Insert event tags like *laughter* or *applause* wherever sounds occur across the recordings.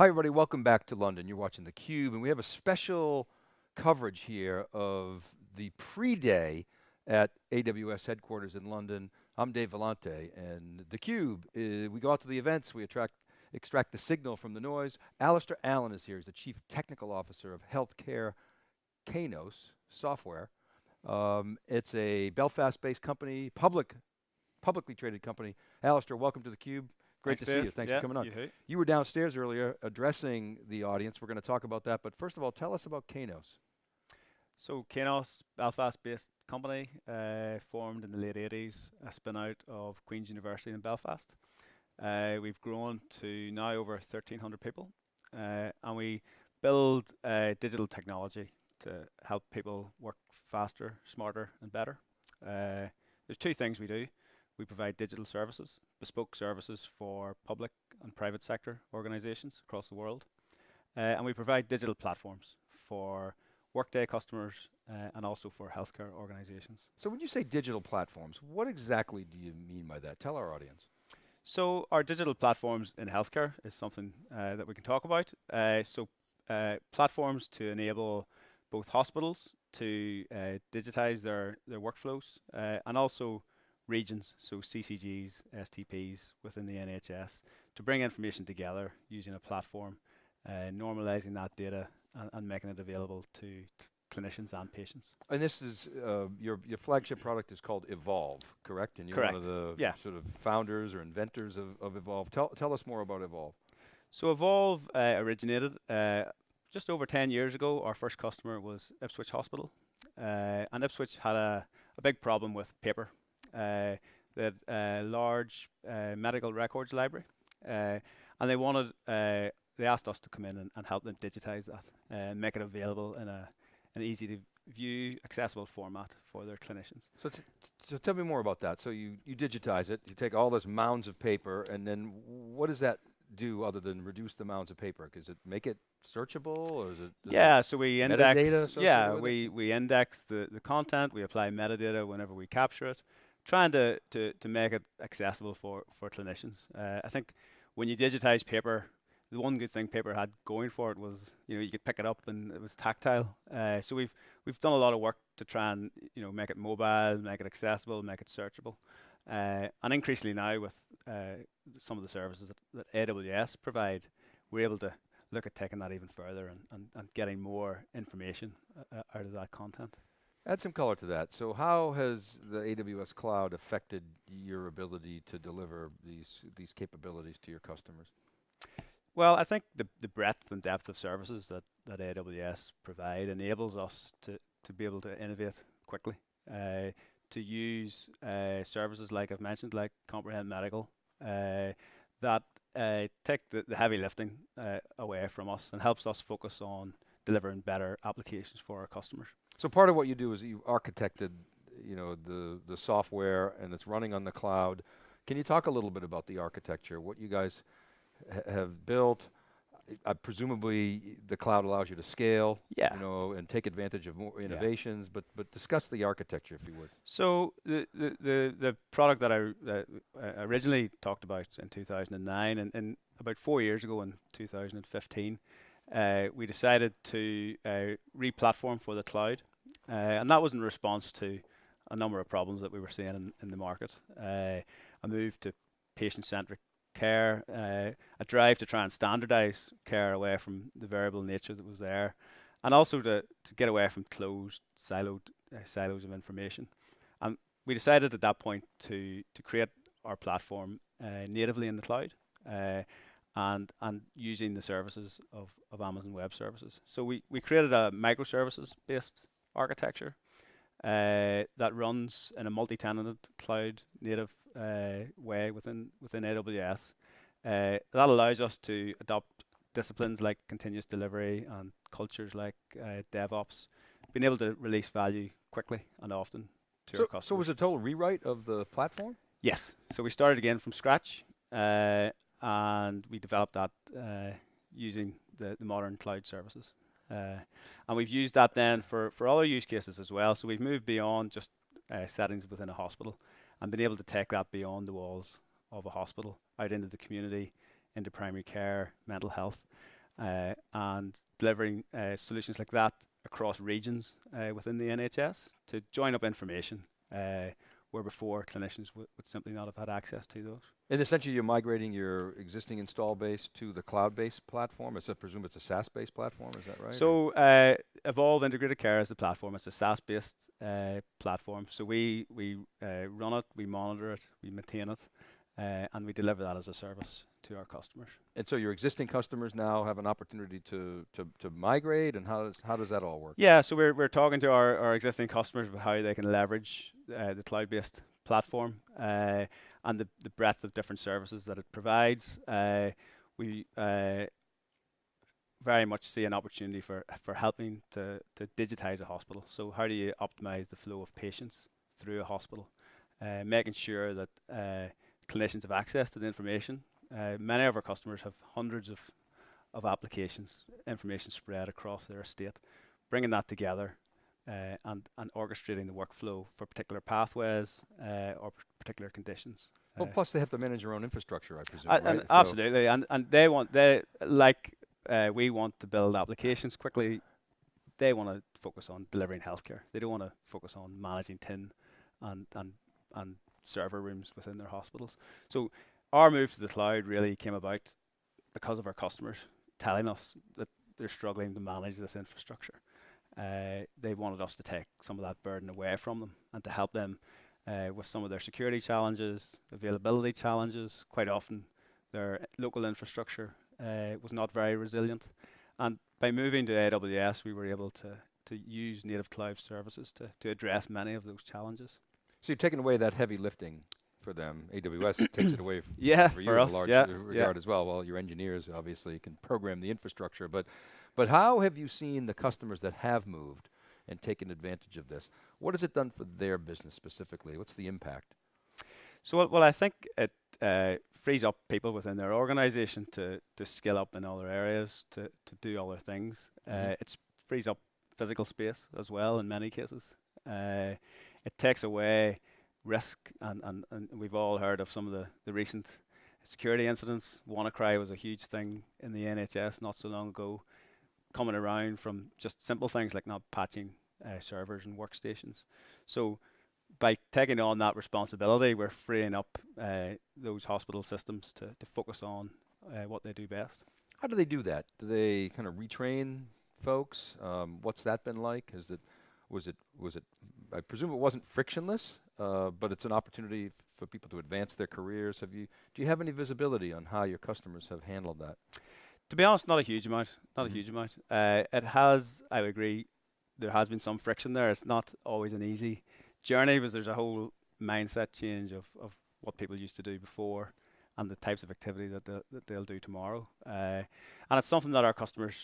Hi everybody, welcome back to London. You're watching theCUBE and we have a special coverage here of the pre-day at AWS headquarters in London. I'm Dave Vellante and theCUBE, uh, we go out to the events, we attract, extract the signal from the noise. Alistair Allen is here, he's the Chief Technical Officer of Healthcare Kainos Software. Um, it's a Belfast-based company, public, publicly traded company. Alistair, welcome to theCUBE. Great Thanks, to Dave. see you. Thanks yeah, for coming on. You, you were downstairs earlier addressing the audience. We're going to talk about that. But first of all, tell us about Kainos. So Kainos, Belfast-based company, uh, formed in the late 80s, a spin out of Queen's University in Belfast. Uh, we've grown to now over 1,300 people, uh, and we build uh, digital technology to help people work faster, smarter, and better. Uh, there's two things we do. We provide digital services, bespoke services for public and private sector organizations across the world. Uh, and we provide digital platforms for Workday customers uh, and also for healthcare organizations. So when you say digital platforms, what exactly do you mean by that? Tell our audience. So our digital platforms in healthcare is something uh, that we can talk about. Uh, so uh, platforms to enable both hospitals to uh, digitize their, their workflows and also regions, so CCGs, STPs within the NHS, to bring information together using a platform, uh, normalizing that data and, and, making it available to, to, clinicians and patients. And this is, uh, your, your flagship product is called Evolve, correct? And you're correct. one of the yeah. sort of founders or inventors of, of Evolve. Tell, tell us more about Evolve. So Evolve uh, originated uh, just over 10 years ago. Our first customer was Ipswich Hospital. Uh, and Ipswich had a, a big problem with paper uh, had a large uh, medical records library, uh, and they wanted they asked us to come in and, and help them digitize that and make it available in a an easy to view, accessible format for their clinicians. So, so tell me more about that. So you, you digitize it, you take all those mounds of paper, and then what does that do other than reduce the mounds of paper? Does it make it searchable, or is it? Yeah, so we index. Yeah, we it? we index the the content. We apply metadata whenever we capture it trying to, to, to make it accessible for, for clinicians. Uh, I think when you digitize paper, the one good thing paper had going for it was you know you could pick it up and it was tactile. Uh, so we've we've done a lot of work to try and you know make it mobile, make it accessible, make it searchable, uh, and increasingly now with uh, some of the services that, that AWS provide, we're able to look at taking that even further and, and, and getting more information uh, out of that content. Add some color to that. So how has the AWS cloud affected your ability to deliver these, these capabilities to your customers? Well, I think the, the breadth and depth of services that, that AWS provide enables us to, to be able to innovate quickly, uh, to use uh, services like I've mentioned, like Comprehend Medical, uh, that uh, take the, the, heavy lifting uh, away from us and helps us focus on delivering better applications for our customers. So part of what you do is you architected, you know, the the software and it's running on the cloud. Can you talk a little bit about the architecture, what you guys ha have built? Uh, presumably the cloud allows you to scale, yeah. you know, and take advantage of more innovations, yeah. but but discuss the architecture if you would. So the the the, the product that I uh, originally talked about in 2009 and, and about four years ago in 2015, uh, we decided to uh, re-platform for the cloud. Uh, and that was in response to a number of problems that we were seeing in, in the market. Uh, a move to patient-centric care, uh, a drive to try and standardize care away from the variable nature that was there, and also to, to get away from closed, siloed uh, silos of information. And we decided at that point to, to create our platform uh, natively in the cloud uh, and and using the services of, of Amazon Web Services. So we, we created a microservices based architecture uh, that runs in a multi-tenanted cloud native uh, way within within AWS. Uh, that allows us to adopt disciplines like continuous delivery and cultures like uh, DevOps, being able to release value quickly and often to so our customers. So was it a total rewrite of the platform? Yes. So we started again from scratch, uh, and we developed that uh, using the, the modern cloud services. Uh, and we've used that then for, for other use cases as well. So we've moved beyond just uh, settings within a hospital and been able to take that beyond the walls of a hospital, out into the community, into primary care, mental health, uh, and delivering uh, solutions like that across regions uh, within the NHS to join up information uh, where before clinicians would simply not have had access to those. And essentially, you're migrating your existing install base to the cloud-based platform. I presume it's a SaaS-based platform. Is that right? So, uh, Evolve Integrated Care is the platform. It's a SaaS-based uh, platform. So we we uh, run it, we monitor it, we maintain it, uh, and we deliver that as a service to our customers. And so your existing customers now have an opportunity to, to, to migrate, and how does how does that all work? Yeah, so we're we're talking to our, our existing customers about how they can leverage uh, the cloud-based platform uh, and the, the breadth of different services that it provides. Uh, we uh, very much see an opportunity for for helping to to digitize a hospital. So how do you optimize the flow of patients through a hospital, uh, making sure that uh, clinicians have access to the information. Uh, many of our customers have hundreds of, of applications, information spread across their estate. Bringing that together uh, and, and orchestrating the workflow for particular pathways uh, or particular conditions. Well, uh, plus they have to manage their own infrastructure, I presume. and, right? and absolutely, and and they want they like uh, we want to build applications quickly. They want to focus on delivering healthcare. They don't want to focus on managing tin and and and server rooms within their hospitals. So our move to the cloud really came about because of our customers telling us that they're struggling to manage this infrastructure. Uh, they wanted us to take some of that burden away from them and to help them uh, with some of their security challenges, availability challenges. Quite often, their local infrastructure uh, was not very resilient. And by moving to AWS, we were able to, to use native cloud services to, to address many of those challenges. So you're taking away that heavy lifting for them. AWS *coughs* takes it away yeah, for you for in us, a large yeah, regard yeah. as well. Well, your engineers obviously can program the infrastructure, but but how have you seen the customers that have moved and taken advantage of this? What has it done for their business specifically? What's the impact? So, well, well I think it uh, frees up people within their organization to, to skill up in other areas, to, to do other things. Mm -hmm. uh, it frees up physical space as well in many cases. Uh, it takes away risk, and, and, and we've all heard of some of the, the recent security incidents. WannaCry was a huge thing in the NHS not so long ago, coming around from just simple things like not patching uh, servers and workstations. So by taking on that responsibility, we're freeing up uh, those hospital systems to, to focus on uh, what they do best. How do they do that? Do they kind of retrain folks? Um, what's that been like? Is it was it was it? I presume it wasn't frictionless, uh, but it's an opportunity for people to advance their careers. Have you? Do you have any visibility on how your customers have handled that? To be honest, not a huge amount. Not mm-hmm. a huge amount. Uh, it has. I agree. There has been some friction there. It's not always an easy journey, because there's a whole mindset change of of what people used to do before and the types of activity that they'll, that they'll do tomorrow. Uh, and it's something that our customers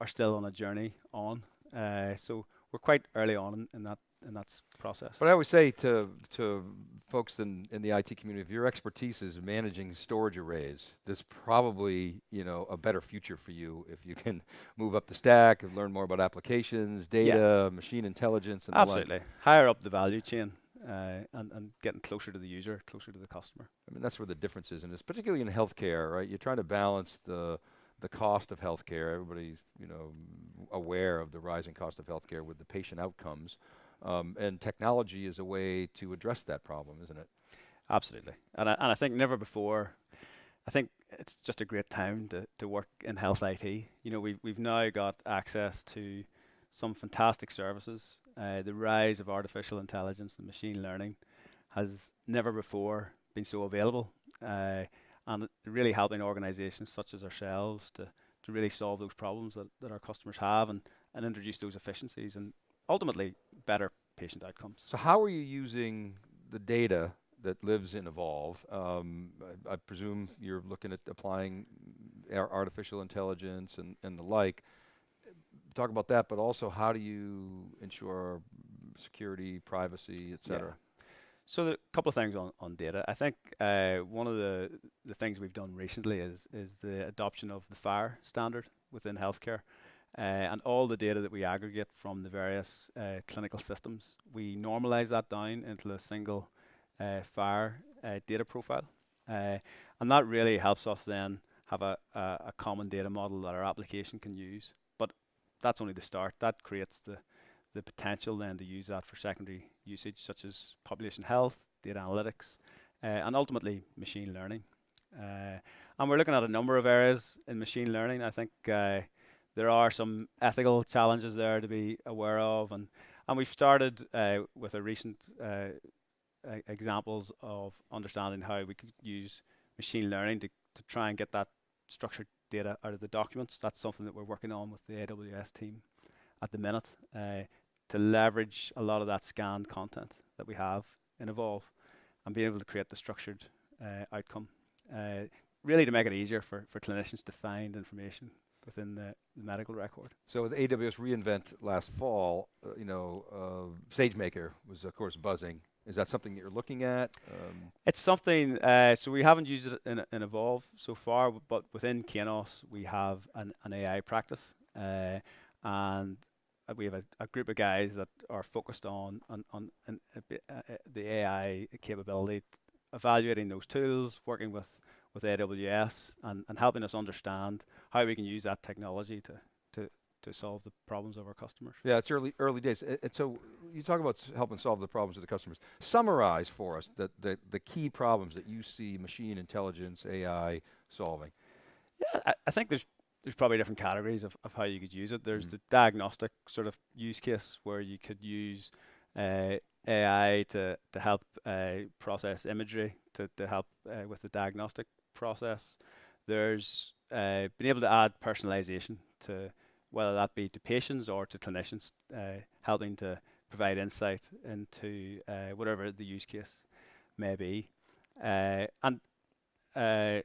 are still on a journey on. Uh, so we're quite early on in, in that in that process. But I always say to to folks in, in the IT community, if your expertise is managing storage arrays, there's probably you know a better future for you if you can *laughs* move up the stack and learn more about applications, data, yeah. machine intelligence, and absolutely higher up the value chain. Uh, and, and getting closer to the user, closer to the customer. I mean, that's where the difference is, and it's particularly in healthcare, right? You're trying to balance the the cost of healthcare. Everybody's you know aware of the rising cost of healthcare with the patient outcomes. Um, and technology is a way to address that problem, isn't it? Absolutely. And I, and I think never before, I think it's just a great time to, to work in health IT. You know, we've, we've now got access to some fantastic services. Uh, the rise of artificial intelligence and machine learning has never before been so available. Uh, and really helping organizations such as ourselves to, to really solve those problems that, that our customers have and, and introduce those efficiencies and ultimately better patient outcomes. So how are you using the data that lives in Evolve? Um, I, I, presume you're looking at applying artificial intelligence and, and the like. Talk about that, but also how do you ensure security, privacy, et cetera? Yeah. So a couple of things on, on data. I think uh, one of the, the things we've done recently is is the adoption of the FHIR standard within healthcare. Uh, and all the data that we aggregate from the various uh, clinical systems, we normalize that down into a single uh, FHIR data profile. And that really helps us then have a, common data model that our application can use. But that's only the start. That creates the potential then to use that for secondary usage, such as population health, data analytics, and ultimately machine learning. And we're looking at a number of areas in machine learning. I think there are some ethical challenges there to be aware of, and and we've started uh, with a recent uh, examples of understanding how we could use machine learning to, to try and get that structured data out of the documents. That's something that we're working on with the AWS team at the minute uh, to leverage a lot of that scanned content that we have in Evolve and be able to create the structured uh, outcome. Uh, really to make it easier for, for clinicians to find information within the, the, medical record. So with AWS reInvent last fall, uh, you know, uh, SageMaker was of course buzzing. Is that something that you're looking at? Um, it's something. Uh, so we haven't used it in, in, Evolve so far, but within Kainos we have an, an AI practice, uh, and we have a, a, group of guys that are focused on on, on, on uh, the AI capability, evaluating those tools, working with with AWS and, and helping us understand how we can use that technology to, to, to solve the problems of our customers. Yeah, it's early early days. And so you talk about helping solve the problems of the customers. Summarize for us the, the, the key problems that you see machine intelligence, AI solving. Yeah, I, I think there's there's probably different categories of, of how you could use it. There's mm the diagnostic sort of use case where you could use uh, AI to, to help uh, process imagery, to, to help uh, with the diagnostic process. There's uh, been able to add personalization to whether that be to patients or to clinicians, uh, helping to provide insight into uh, whatever the use case may be, uh, and uh,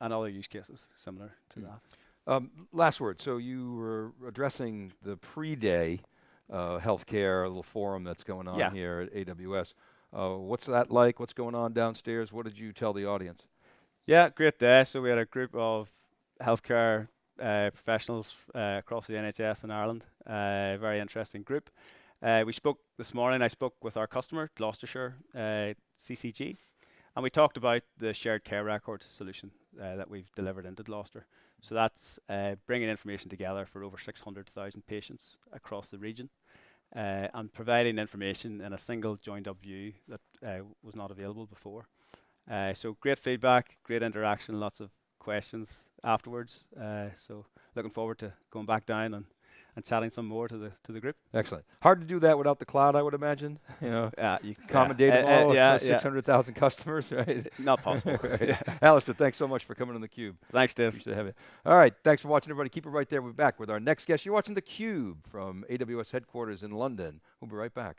and other use cases similar to mm. that. Um, last word. So you were addressing the pre-day uh, healthcare little forum that's going on yeah. here at AWS. Uh, what's that like? What's going on downstairs? What did you tell the audience? Yeah, great day. So we had a group of healthcare uh, professionals uh, across the NHS in Ireland. Uh, very interesting group. Uh, we spoke this morning. I spoke with our customer, Gloucestershire uh, CCG, and we talked about the shared care record solution uh, that we've delivered into Gloucester. So that's bringing information together for over 600,000 patients across the region. and providing information in a single joined up view that was not available before. Uh, so great feedback, great interaction, lots of questions afterwards. Uh, so looking forward to going back down and, and chatting some more to the to the group. Excellent. Hard to do that without the cloud, I would imagine. *laughs* You know, yeah, you common data uh, all yeah, six hundred thousand customers, *laughs* right? Not possible. *laughs* right. Alistair, thanks so much for coming on the Cube. Thanks, Dave. Appreciate having you. All right, thanks for watching, everybody. Keep it right there. We'll be back with our next guest. You're watching the Cube from AWS headquarters in London. We'll be right back.